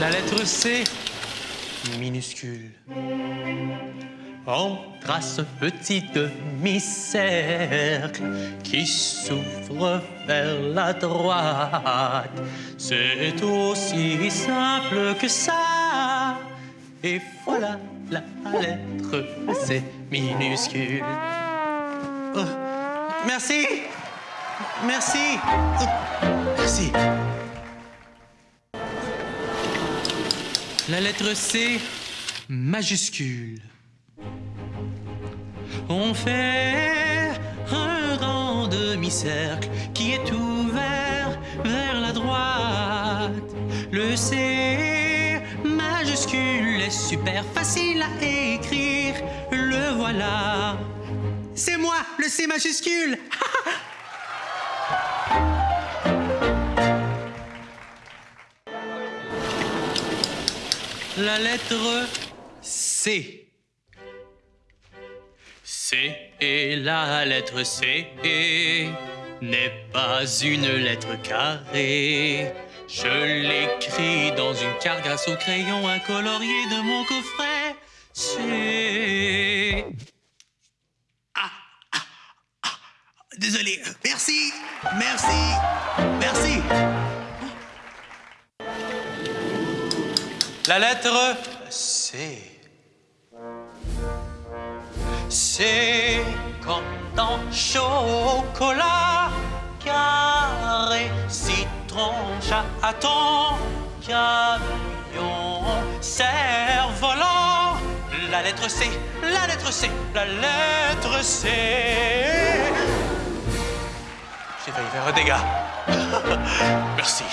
La lettre C, minuscule. On trace un petit demi-cercle qui s'ouvre vers la droite. C'est aussi simple que ça. Et voilà la lettre C minuscule. Oh, merci. Merci. Oh, merci. La lettre C majuscule. On fait un grand demi-cercle qui est ouvert vers la droite. Le C majuscule est super facile à écrire. Le voilà. C'est moi, le C majuscule. La lettre C. C et la lettre C n'est pas une lettre carrée. Je l'écris dans une carte grâce au crayon incolorié de mon coffret. C. Ah, ah, ah. Désolé. Merci. Merci. La lettre C. C'est comme dans chocolat, carré, citron, chaton, camion, cerf-volant. La lettre C, la lettre C, la lettre C. J'ai failli faire un dégât. Merci.